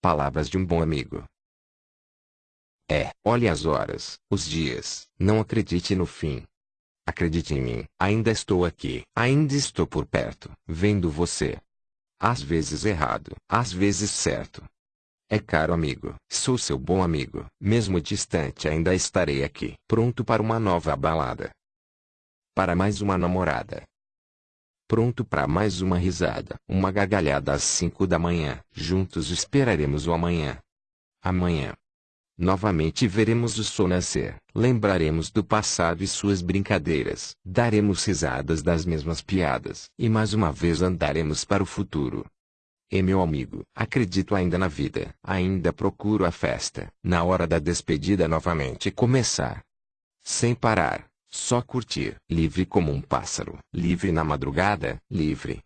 Palavras de um bom amigo. É, olhe as horas, os dias, não acredite no fim. Acredite em mim, ainda estou aqui, ainda estou por perto, vendo você. Às vezes errado, às vezes certo. É caro amigo, sou seu bom amigo, mesmo distante ainda estarei aqui, pronto para uma nova balada. Para mais uma namorada. Pronto para mais uma risada, uma gargalhada às cinco da manhã, juntos esperaremos o amanhã. Amanhã. Novamente veremos o sol nascer, lembraremos do passado e suas brincadeiras, daremos risadas das mesmas piadas, e mais uma vez andaremos para o futuro. E meu amigo, acredito ainda na vida, ainda procuro a festa, na hora da despedida novamente começar. Sem parar, só curtir, livre como um pássaro, livre na madrugada, livre,